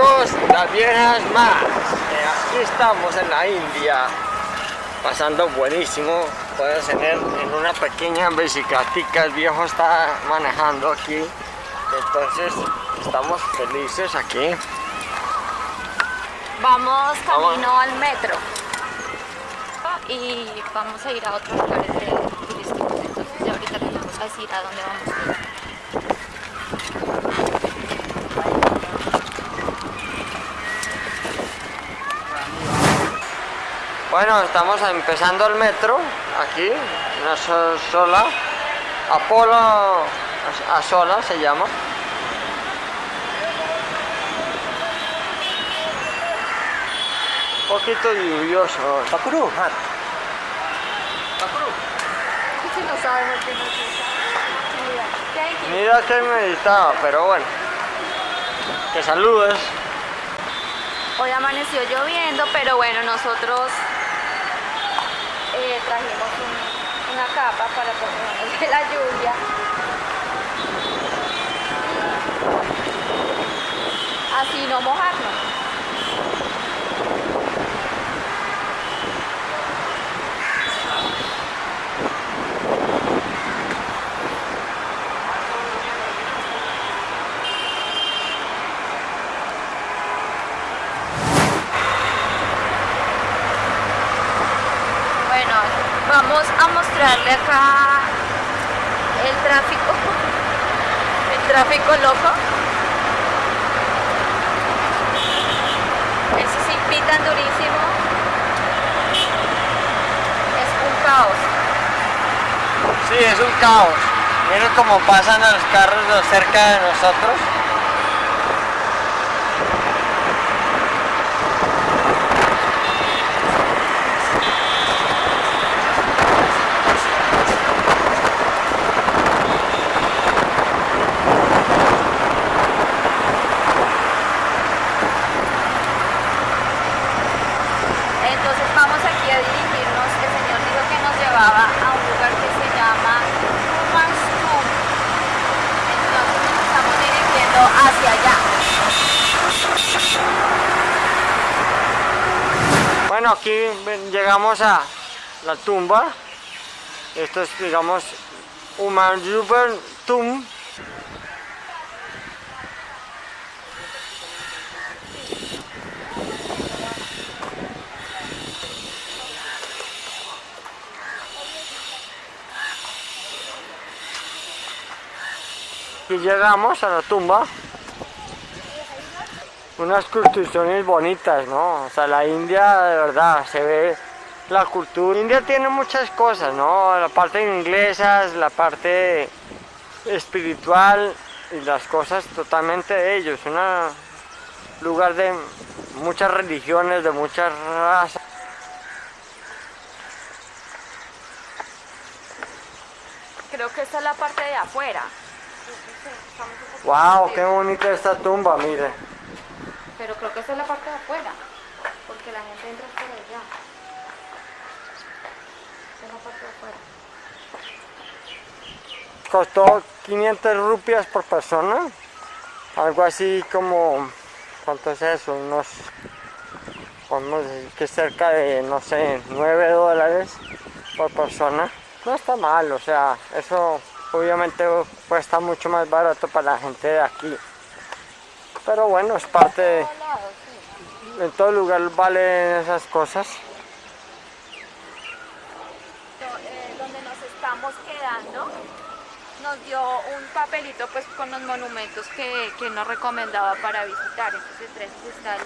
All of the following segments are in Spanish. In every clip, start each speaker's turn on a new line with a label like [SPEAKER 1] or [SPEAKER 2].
[SPEAKER 1] amigos, las viejas más. Eh, aquí estamos en la India, pasando buenísimo. Puedes tener en una pequeña bicicleta, el viejo está manejando aquí. Entonces estamos felices aquí.
[SPEAKER 2] Vamos camino al metro y vamos a ir a otros lugares turísticos. Entonces ahorita les vamos a decir a dónde vamos a ir.
[SPEAKER 1] Bueno, estamos empezando el metro aquí, una sola, Apolo a sola se llama. Un poquito lluvioso.
[SPEAKER 3] Bakuru, hat.
[SPEAKER 2] Si no sabemos qué nos Thank you.
[SPEAKER 1] Mira que meditaba, pero bueno. Que saludes.
[SPEAKER 2] Hoy amaneció lloviendo, pero bueno, nosotros trajimos un- una capa para protegernos de la lluvia. Así no mojarnos. Bueno, vamos a mostrarle acá el tráfico, el tráfico loco. Eso pitan durísimo. Es un caos.
[SPEAKER 1] Sí, es un caos. Miren cómo pasan los carros cerca de nosotros.
[SPEAKER 2] Entonces vamos aquí a dirigirnos. El señor dijo que nos llevaba a un lugar que se llama Umansum. Entonces nos estamos dirigiendo hacia allá.
[SPEAKER 1] Bueno, aquí ven- llegamos a la tumba. Esto es, digamos, Umayuber Tum. Y llegamos a la tumba. Unas construcciones bonitas, ¿no? O sea, la India de verdad se ve la cultura. India tiene muchas cosas, ¿no? La parte inglesa, la parte espiritual y las cosas totalmente de ellos. Un lugar de muchas religiones, de muchas razas.
[SPEAKER 2] Creo que esta es la parte de afuera.
[SPEAKER 1] ¡Wow! ¡Qué bonita esta tumba! Mire.
[SPEAKER 2] Pero creo que esta es la parte de afuera. Porque la gente entra por allá.
[SPEAKER 1] Costó 500 rupias por persona. Algo así como... ¿Cuánto es eso? Unos... Podemos decir que cerca de, no sé, 9 dólares por persona. No está mal, o sea, eso obviamente cuesta mucho más barato para la gente de aquí. Pero bueno, es parte. En todo lugar valen esas cosas.
[SPEAKER 2] Do- eh, donde nos estamos quedando nos dio un papelito pues con los monumentos que, que nos recomendaba para visitar. Entonces entre esos está el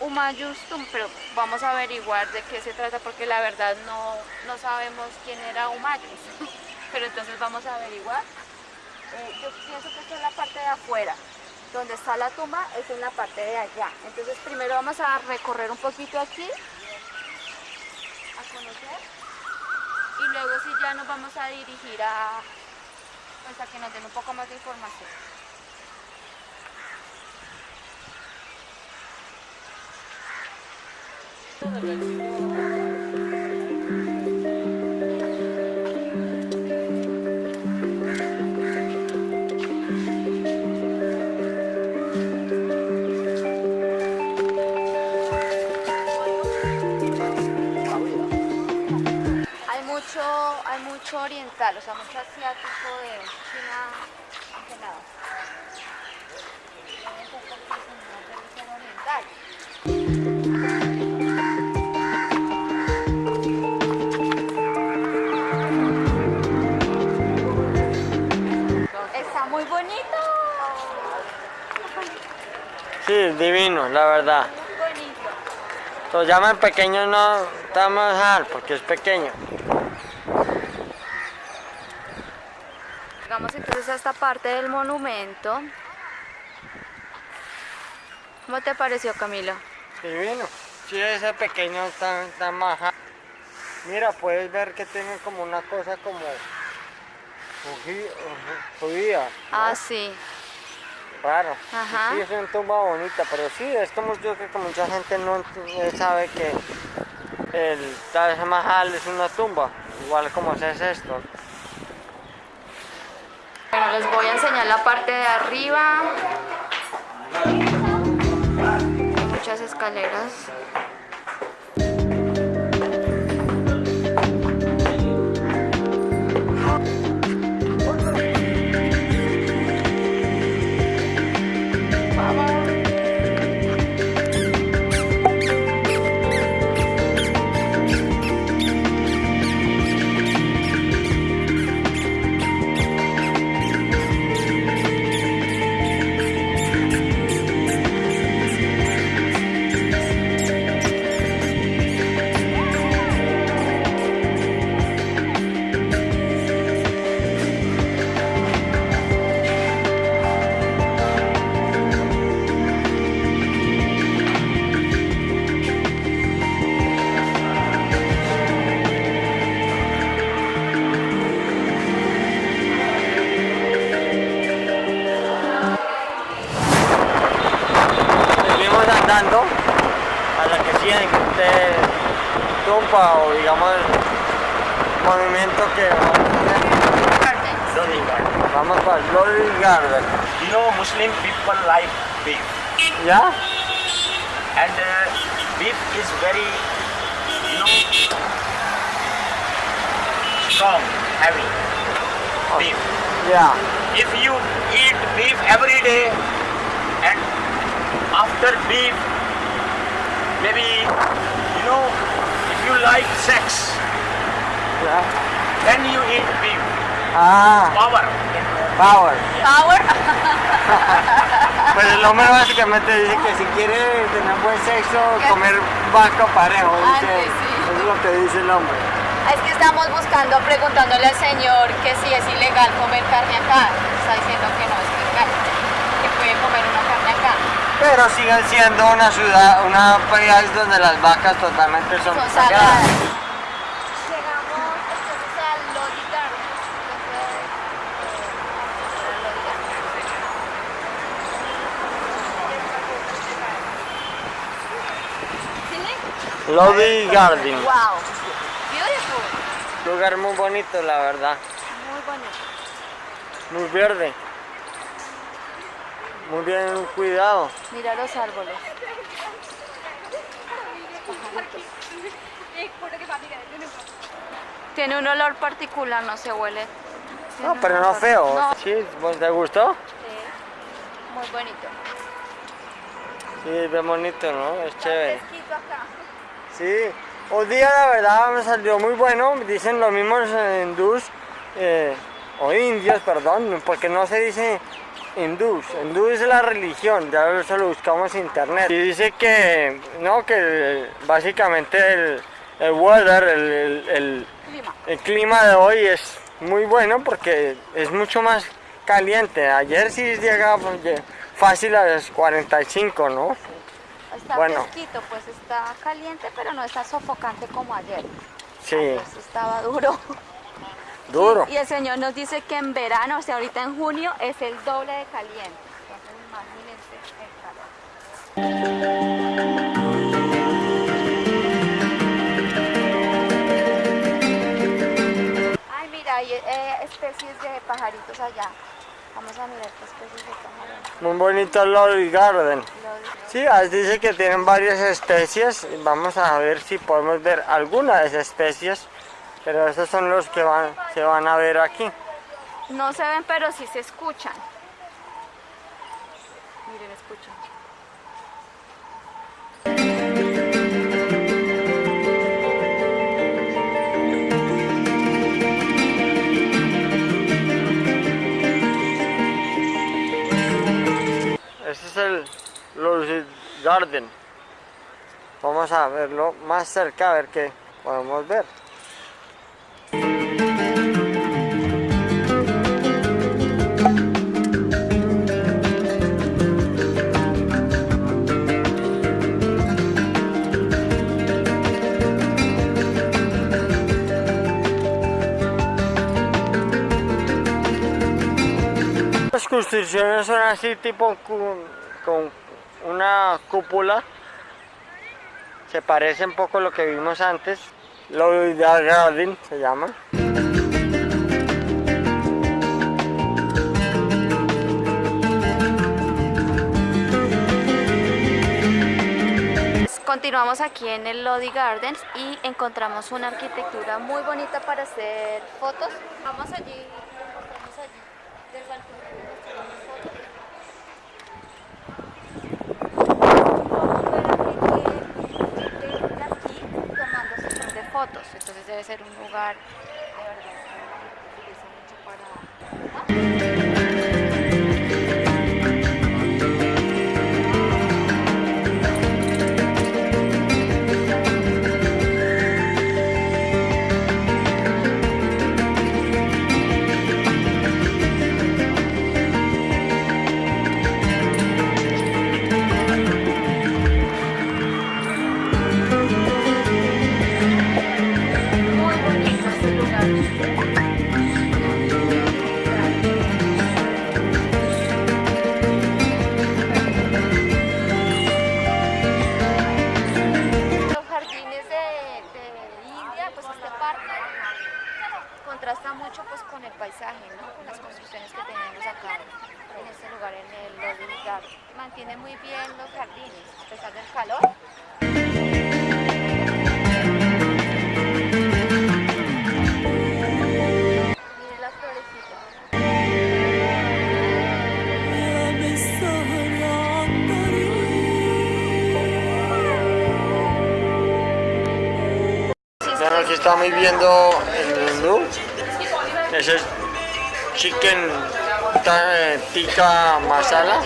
[SPEAKER 2] Umayustum pero vamos a averiguar de qué se trata porque la verdad no, no sabemos quién era Umayus pero entonces vamos a averiguar. Eh, yo pienso que esta es la parte de afuera. Donde está la tumba es en la parte de allá. Entonces primero vamos a recorrer un poquito aquí a conocer y luego sí ya nos vamos a dirigir a pues a que nos den un poco más de información. mucho, mucho oriental, o sea, mucho asiático de China congelado. Es. Está muy bonito.
[SPEAKER 1] Sí, divino, la verdad.
[SPEAKER 2] Muy bonito.
[SPEAKER 1] Lo llaman pequeño no a dejar porque es pequeño.
[SPEAKER 2] Llegamos entonces a esta parte del monumento. ¿Cómo te pareció, Camilo?
[SPEAKER 1] Divino. Sí, ese pequeño tan, tan maja. Mira, puedes ver que tiene como una cosa como judía. ¿no?
[SPEAKER 2] Ah, sí.
[SPEAKER 1] Raro.
[SPEAKER 2] Ajá.
[SPEAKER 1] Sí, es una tumba bonita, pero sí, es como yo creo que mucha gente no sabe que el Taj Mahal es una tumba, igual como es esto.
[SPEAKER 2] Les voy a enseñar la parte de arriba. Muchas escaleras.
[SPEAKER 1] Movimiento que
[SPEAKER 3] garden.
[SPEAKER 1] vamos para Lolly Garden.
[SPEAKER 3] You know, Muslim people like beef,
[SPEAKER 1] ¿Ya?
[SPEAKER 3] and uh, beef is very, you know, strong, heavy. Beef.
[SPEAKER 1] Ya.
[SPEAKER 3] If you eat beef every day, and after beef, maybe, you know, if you like sex,
[SPEAKER 1] ya.
[SPEAKER 3] Then you eat beef.
[SPEAKER 1] Ah,
[SPEAKER 3] Power.
[SPEAKER 1] power.
[SPEAKER 2] Power.
[SPEAKER 1] Pues el hombre básicamente dice que si quiere tener buen sexo, comer vaca parejo.
[SPEAKER 2] Ah,
[SPEAKER 1] dice.
[SPEAKER 2] sí, sí.
[SPEAKER 1] Eso es lo que dice el hombre.
[SPEAKER 2] Es que estamos buscando, preguntándole al señor que si es ilegal comer carne acá. Está diciendo que no es ilegal, que puede comer una carne acá.
[SPEAKER 1] Pero sigue siendo una ciudad, una país donde las vacas totalmente son,
[SPEAKER 2] Son
[SPEAKER 1] sagradas.
[SPEAKER 2] sagradas. Llegamos entonces al Lodi Garden. Entonces, eh, al Lodi Garden. ¿Sí?
[SPEAKER 1] Lobby Garden.
[SPEAKER 2] Wow, beautiful,
[SPEAKER 1] Lugar muy bonito, la verdad.
[SPEAKER 2] muy bonito.
[SPEAKER 1] Muy verde. Muy bien cuidado.
[SPEAKER 2] Mira los árboles. Tiene un olor particular, no se huele. Tiene
[SPEAKER 1] No, pero no feo.
[SPEAKER 2] No,
[SPEAKER 1] Sí, ¿te gustó?
[SPEAKER 2] sí, muy bonito.
[SPEAKER 1] Sí, es bien bonito, ¿no? Es chévere. Sí, hoy día la verdad me salió muy bueno, dicen los mismos hindús, eh, o indios, perdón, porque no se dice hindús, hindú es la religión, ya eso lo buscamos en internet. Y dice que, no, que básicamente el, el weather, el, el- el-
[SPEAKER 2] Clima.
[SPEAKER 1] el clima de hoy es muy bueno porque es mucho más caliente. Ayer sí llegaba pues, fácil a los 45, ¿no?
[SPEAKER 2] Está
[SPEAKER 1] Bueno.
[SPEAKER 2] fresquito, pues está caliente, pero no está sofocante como ayer.
[SPEAKER 1] Sí,
[SPEAKER 2] Ayer sí estaba duro.
[SPEAKER 1] duro.
[SPEAKER 2] Y el señor nos dice que en verano, o sea, ahorita en junio, es el doble de caliente. Entonces, imagínense el calor. Ay, mira, hay eh, especies de pajaritos allá. Vamos a mirar qué especies de.
[SPEAKER 1] Muy bonito el Lolly Garden. Sí, dice que tienen varias especies. Vamos a ver si podemos ver alguna de esas especies Pero esos son los que van, se van a ver aquí.
[SPEAKER 2] No se ven, pero sí se escuchan. Miren, escuchen.
[SPEAKER 1] El Lucid Garden. Vamos a verlo más cerca a ver qué podemos ver. Las construcciones son así tipo con una cúpula. Se parece un poco a lo que vimos antes. Lloyd Garden se llama.
[SPEAKER 2] Continuamos aquí en el Lodi Gardens y encontramos una arquitectura muy bonita para hacer fotos. Vamos allí, vamos allí, del balcón. Podemos ver a gente de aquí tomando sesión de fotos, entonces debe ser un lugar de verdad que utiliza mucho para...
[SPEAKER 1] Bueno, aquí estamos viendo el menú. Ese es chicken eh, tikka masala.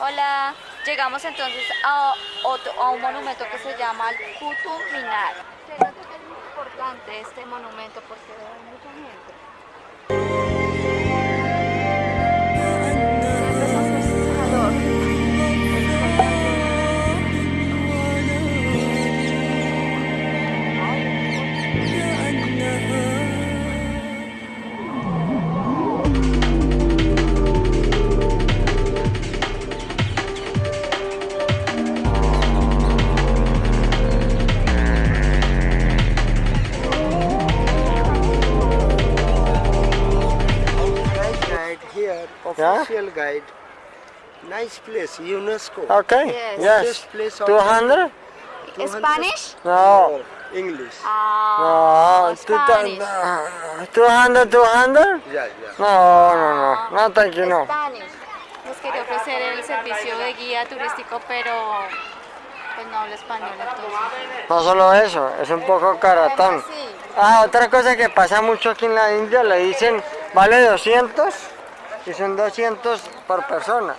[SPEAKER 2] Hola, llegamos entonces a, otro- a un monumento que se llama el Qutub Minar. Importante este monumento porque.
[SPEAKER 4] Nice place, UNESCO.
[SPEAKER 1] Okay,
[SPEAKER 2] Yes.
[SPEAKER 1] yes.
[SPEAKER 4] Best place of
[SPEAKER 1] 200?
[SPEAKER 4] 200?
[SPEAKER 2] Spanish?
[SPEAKER 1] No.
[SPEAKER 4] Oh, English.
[SPEAKER 2] Ah,
[SPEAKER 1] No, two
[SPEAKER 2] Spanish.
[SPEAKER 1] thou- 200, 200?
[SPEAKER 4] Yeah, yeah.
[SPEAKER 1] No, no, no. No, thank you, no.
[SPEAKER 2] Spanish. Nos quería ofrecer el servicio de guía turístico, pero pues no habla español entonces.
[SPEAKER 1] No solo eso, es un poco caratón. Ah, otra cosa que pasa mucho aquí en la India, le dicen, vale 200 y son 200 por persona.